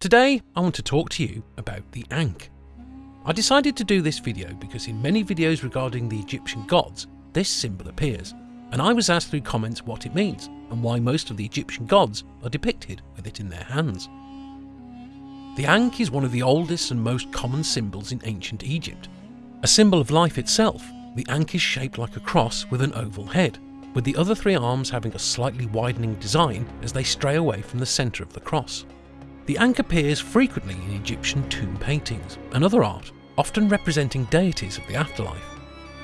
Today, I want to talk to you about the Ankh. I decided to do this video because in many videos regarding the Egyptian gods, this symbol appears, and I was asked through comments what it means and why most of the Egyptian gods are depicted with it in their hands. The Ankh is one of the oldest and most common symbols in ancient Egypt. A symbol of life itself, the Ankh is shaped like a cross with an oval head, with the other three arms having a slightly widening design as they stray away from the centre of the cross. The Ankh appears frequently in Egyptian tomb paintings and other art, often representing deities of the afterlife.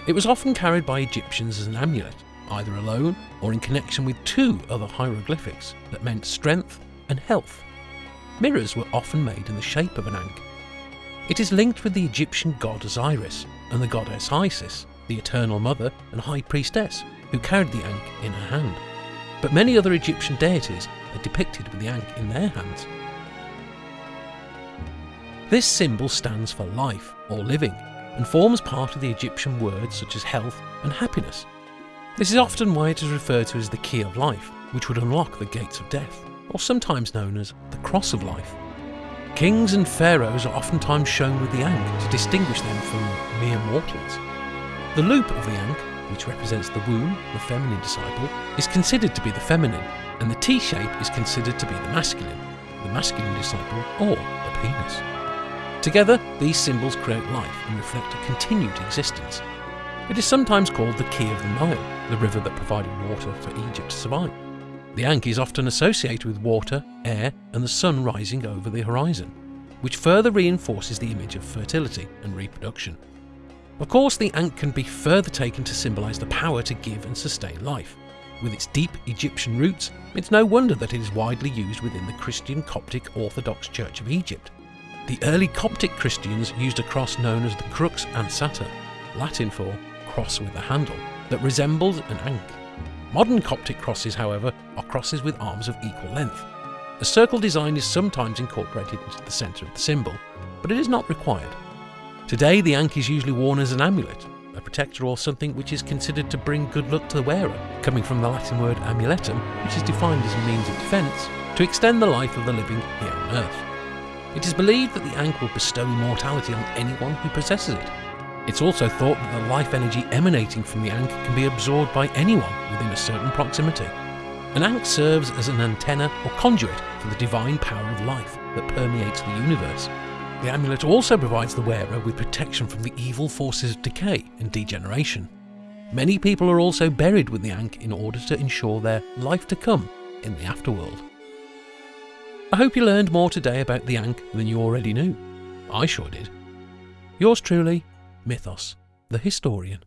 It was often carried by Egyptians as an amulet, either alone or in connection with two other hieroglyphics that meant strength and health. Mirrors were often made in the shape of an Ankh. It is linked with the Egyptian god Osiris and the goddess Isis, the eternal mother and high priestess, who carried the Ankh in her hand. But many other Egyptian deities are depicted with the Ankh in their hands. This symbol stands for life or living and forms part of the Egyptian words such as health and happiness. This is often why it is referred to as the key of life, which would unlock the gates of death, or sometimes known as the cross of life. Kings and pharaohs are oftentimes shown with the Ankh to distinguish them from mere mortals. The loop of the Ankh, which represents the womb, the feminine disciple, is considered to be the feminine, and the T shape is considered to be the masculine, the masculine disciple, or the penis. Together, these symbols create life and reflect a continued existence. It is sometimes called the Key of the Nile, the river that provided water for Egypt to survive. The Ankh is often associated with water, air, and the sun rising over the horizon, which further reinforces the image of fertility and reproduction. Of course, the Ankh can be further taken to symbolise the power to give and sustain life. With its deep Egyptian roots, it's no wonder that it is widely used within the Christian Coptic Orthodox Church of Egypt. The early Coptic Christians used a cross known as the crux ansata, Latin for cross with a handle, that resembled an ankh. Modern Coptic crosses, however, are crosses with arms of equal length. A circle design is sometimes incorporated into the centre of the symbol, but it is not required. Today, the ankh is usually worn as an amulet, a protector or something which is considered to bring good luck to the wearer, coming from the Latin word amuletum, which is defined as a means of defence, to extend the life of the living here on earth. It is believed that the Ankh will bestow immortality on anyone who possesses it. It's also thought that the life energy emanating from the Ankh can be absorbed by anyone within a certain proximity. An Ankh serves as an antenna or conduit for the divine power of life that permeates the universe. The amulet also provides the wearer with protection from the evil forces of decay and degeneration. Many people are also buried with the Ankh in order to ensure their life to come in the afterworld. I hope you learned more today about the Ankh than you already knew. I sure did. Yours truly, Mythos, the historian.